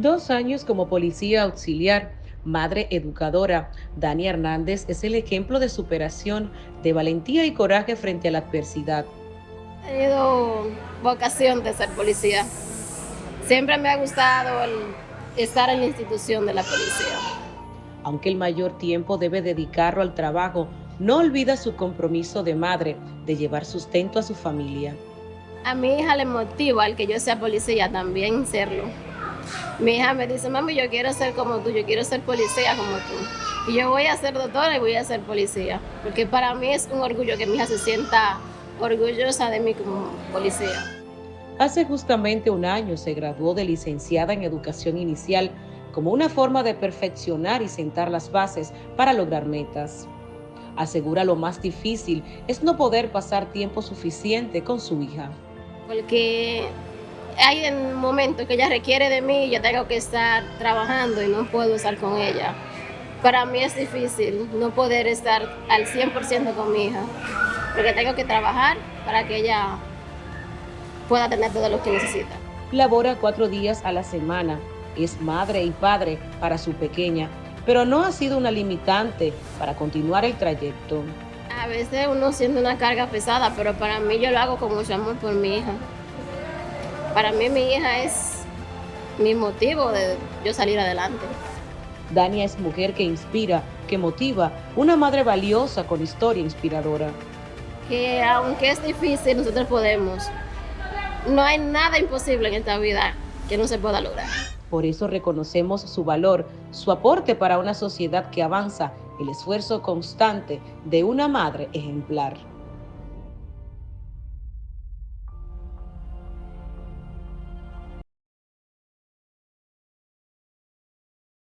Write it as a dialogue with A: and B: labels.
A: Dos años como policía auxiliar, madre educadora, Dani Hernández es el ejemplo de superación, de valentía y coraje frente a la adversidad.
B: He tenido vocación de ser policía. Siempre me ha gustado el estar en la institución de la policía.
A: Aunque el mayor tiempo debe dedicarlo al trabajo, no olvida su compromiso de madre de llevar sustento a su familia.
B: A mi hija le motiva el que yo sea policía también serlo. Mi hija me dice, mami, yo quiero ser como tú, yo quiero ser policía como tú. Y yo voy a ser doctora y voy a ser policía. Porque para mí es un orgullo que mi hija se sienta orgullosa de mí como policía.
A: Hace justamente un año se graduó de licenciada en educación inicial como una forma de perfeccionar y sentar las bases para lograr metas. Asegura lo más difícil es no poder pasar tiempo suficiente con su hija.
B: Porque hay un momento que ella requiere de mí y yo tengo que estar trabajando y no puedo estar con ella. Para mí es difícil no poder estar al 100% con mi hija, porque tengo que trabajar para que ella pueda tener todo lo que necesita.
A: Labora cuatro días a la semana, es madre y padre para su pequeña, pero no ha sido una limitante para continuar el trayecto.
B: A veces uno siente una carga pesada, pero para mí yo lo hago con mucho amor por mi hija. Para mí mi hija es mi motivo de yo salir adelante.
A: Dania es mujer que inspira, que motiva, una madre valiosa con historia inspiradora.
B: Que aunque es difícil, nosotros podemos. No hay nada imposible en esta vida que no se pueda lograr.
A: Por eso reconocemos su valor, su aporte para una sociedad que avanza, el esfuerzo constante de una madre ejemplar.